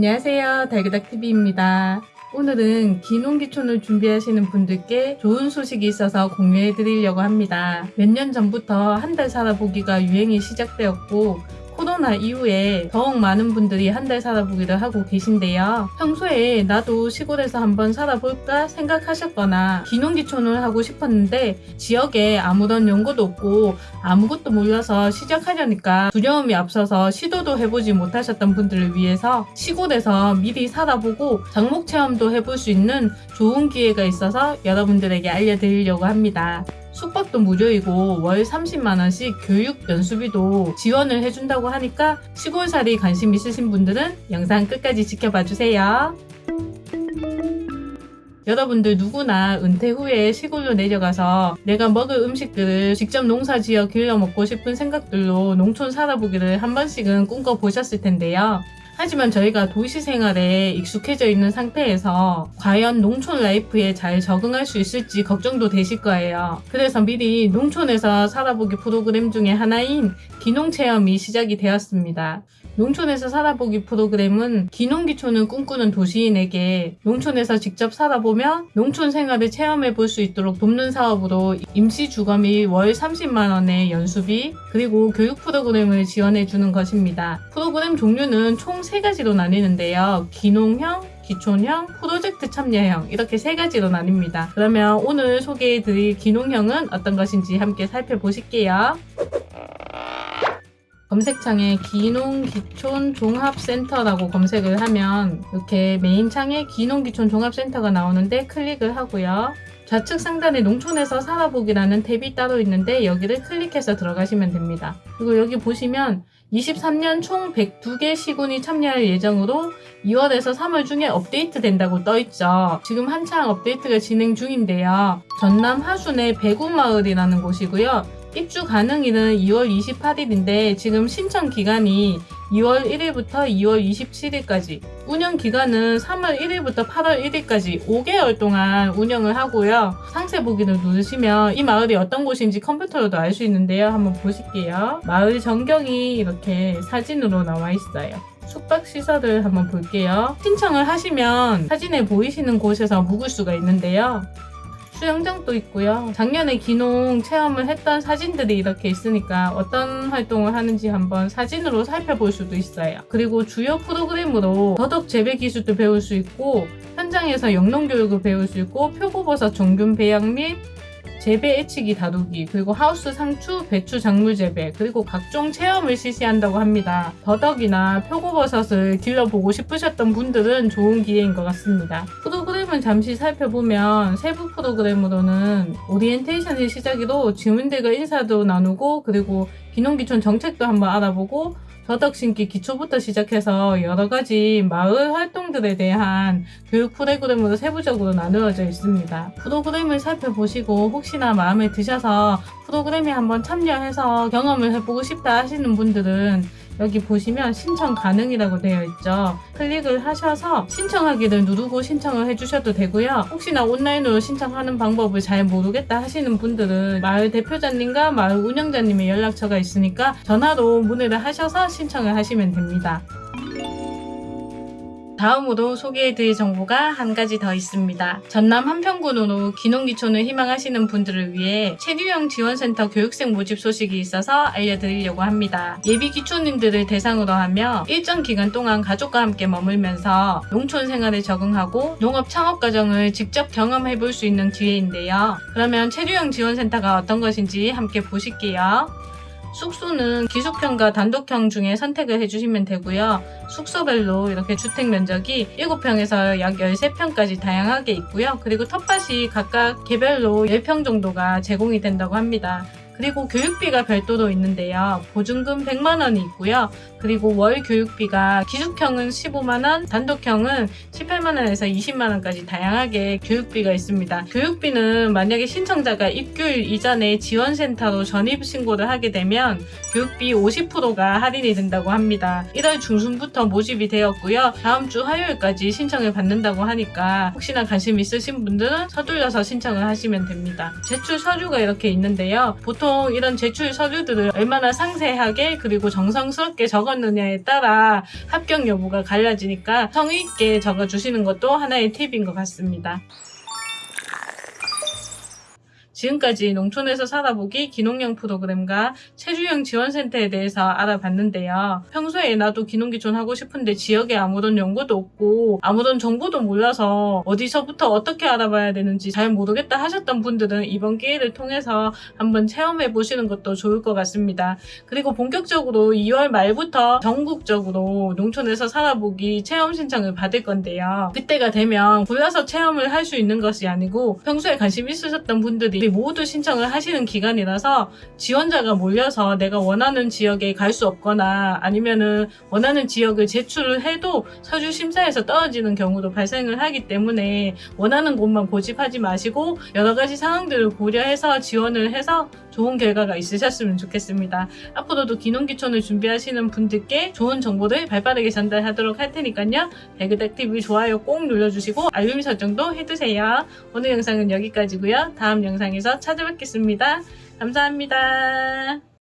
안녕하세요. 달그닥TV입니다. 오늘은 기농기촌을 준비하시는 분들께 좋은 소식이 있어서 공유해 드리려고 합니다. 몇 년 전부터 한 달 살아보기가 유행이 시작되었고 코로나 이후에 더욱 많은 분들이 한 달 살아보기를 하고 계신데요. 평소에 나도 시골에서 한번 살아볼까 생각하셨거나 기농기촌을 하고 싶었는데 지역에 아무런 연고도 없고 아무것도 몰라서 시작하려니까 두려움이 앞서서 시도도 해보지 못하셨던 분들을 위해서 시골에서 미리 살아보고 장목 체험도 해볼 수 있는 좋은 기회가 있어서 여러분들에게 알려드리려고 합니다. 숙박도 무료이고 월 30만원씩 교육 연수비도 지원을 해준다고 하니까 시골살이 관심 있으신 분들은 영상 끝까지 지켜봐 주세요. 여러분들 누구나 은퇴 후에 시골로 내려가서 내가 먹을 음식들을 직접 농사 지어 길러 먹고 싶은 생각들로 농촌 살아보기를 한 번씩은 꿈꿔보셨을 텐데요. 하지만 저희가 도시 생활에 익숙해져 있는 상태에서 과연 농촌 라이프에 잘 적응할 수 있을지 걱정도 되실 거예요. 그래서 미리 농촌에서 살아보기 프로그램 중에 하나인 기농 체험이 시작이 되었습니다. 농촌에서 살아보기 프로그램은 기농기촌을 꿈꾸는 도시인에게 농촌에서 직접 살아보며 농촌 생활을 체험해 볼 수 있도록 돕는 사업으로 임시 주거비 월 30만 원의 연수비 그리고 교육 프로그램을 지원해 주는 것입니다. 프로그램 종류는 총 3가지로 나뉘는데요. 기농형, 기촌형, 프로젝트 참여형 이렇게 세 가지로 나뉩니다. 그러면 오늘 소개해 드릴 기농형은 어떤 것인지 함께 살펴보실게요. 검색창에 귀농귀촌 종합센터라고 검색을 하면 이렇게 메인 창에 귀농귀촌 종합센터가 나오는데 클릭을 하고요. 좌측 상단에 농촌에서 살아보기라는 탭이 따로 있는데 여기를 클릭해서 들어가시면 됩니다. 그리고 여기 보시면 23년 총 102개 시군이 참여할 예정으로 2월에서 3월 중에 업데이트 된다고 떠있죠. 지금 한창 업데이트가 진행 중인데요. 전남 화순의 배구마을이라는 곳이고요. 입주 가능일은 2월 28일인데 지금 신청 기간이 2월 1일부터 2월 27일까지 운영 기간은 3월 1일부터 8월 1일까지 5개월 동안 운영을 하고요. 상세 보기를 누르시면 이 마을이 어떤 곳인지 컴퓨터로도 알 수 있는데요. 한번 보실게요. 마을 전경이 이렇게 사진으로 나와 있어요. 숙박 시설을 한번 볼게요. 신청을 하시면 사진에 보이시는 곳에서 묵을 수가 있는데요. 수영장도 있고요. 작년에 기농 체험을 했던 사진들이 이렇게 있으니까 어떤 활동을 하는지 한번 사진으로 살펴볼 수도 있어요. 그리고 주요 프로그램으로 더덕 재배 기술도 배울 수 있고 현장에서 영농 교육을 배울 수 있고 표고버섯 종균 배양 및 재배 예취기 다루기, 그리고 하우스 상추, 배추 작물 재배, 그리고 각종 체험을 실시한다고 합니다. 더덕이나 표고버섯을 길러보고 싶으셨던 분들은 좋은 기회인 것 같습니다. 프로그램을 잠시 살펴보면 세부 프로그램으로는 오리엔테이션을 시작으로 주민들과 인사도 나누고 그리고 귀농귀촌 정책도 한번 알아보고 더덕 심기 기초부터 시작해서 여러 가지 마을 활동들에 대한 교육 프로그램으로 세부적으로 나누어져 있습니다. 프로그램을 살펴보시고 혹시나 마음에 드셔서 프로그램에 한번 참여해서 경험을 해보고 싶다 하시는 분들은 여기 보시면 신청 가능이라고 되어 있죠. 클릭을 하셔서 신청하기를 누르고 신청을 해주셔도 되고요. 혹시나 온라인으로 신청하는 방법을 잘 모르겠다 하시는 분들은 마을 대표자님과 마을 운영자님의 연락처가 있으니까 전화로 문의를 하셔서 신청을 하시면 됩니다. 다음으로 소개해드릴 정보가 한 가지 더 있습니다. 전남 한평군으로 기농기촌을 희망하시는 분들을 위해 체류형 지원센터 교육생 모집 소식이 있어서 알려드리려고 합니다. 예비 기촌인들을 대상으로 하며 일정 기간 동안 가족과 함께 머물면서 농촌 생활에 적응하고 농업 창업 과정을 직접 경험해 볼 수 있는 기회인데요. 그러면 체류형 지원센터가 어떤 것인지 함께 보실게요. 숙소는 기숙형과 단독형 중에 선택을 해주시면 되고요. 숙소별로 이렇게 주택 면적이 7평에서 약 13평까지 다양하게 있고요. 그리고 텃밭이 각각 개별로 10평 정도가 제공이 된다고 합니다. 그리고 교육비가 별도로 있는데요. 보증금 100만원이 있고요. 그리고 월 교육비가 기숙형은 15만원, 단독형은 18만원에서 20만원까지 다양하게 교육비가 있습니다. 교육비는 만약에 신청자가 입교일 이전에 지원센터로 전입 신고를 하게 되면 교육비 50%가 할인이 된다고 합니다. 1월 중순부터 모집이 되었고요. 다음 주 화요일까지 신청을 받는다고 하니까 혹시나 관심 있으신 분들은 서둘러서 신청을 하시면 됩니다. 제출 서류가 이렇게 있는데요. 보통 보통 이런 제출 서류들을 얼마나 상세하게 그리고 정성스럽게 적었느냐에 따라 합격 여부가 갈라지니까 성의 있게 적어주시는 것도 하나의 팁인 것 같습니다. 지금까지 농촌에서 살아보기 기농형 프로그램과 체주형 지원센터에 대해서 알아봤는데요. 평소에 나도 기농기촌 하고 싶은데 지역에 아무런 연고도 없고 아무런 정보도 몰라서 어디서부터 어떻게 알아봐야 되는지 잘 모르겠다 하셨던 분들은 이번 기회를 통해서 한번 체험해 보시는 것도 좋을 것 같습니다. 그리고 본격적으로 2월 말부터 전국적으로 농촌에서 살아보기 체험 신청을 받을 건데요. 그때가 되면 골라서 체험을 할 수 있는 것이 아니고 평소에 관심 있으셨던 분들이 모두 신청을 하시는 기간이라서 지원자가 몰려서 내가 원하는 지역에 갈 수 없거나 아니면은 원하는 지역을 제출을 해도 서류 심사에서 떨어지는 경우도 발생을 하기 때문에 원하는 곳만 고집하지 마시고 여러 가지 상황들을 고려해서 지원을 해서 좋은 결과가 있으셨으면 좋겠습니다. 앞으로도 기농기촌을 준비하시는 분들께 좋은 정보를 발빠르게 전달하도록 할 테니까요. 배그닥TV 좋아요 꼭 눌러주시고 알림 설정도 해두세요. 오늘 영상은 여기까지고요. 다음 영상에서 찾아뵙겠습니다. 감사합니다.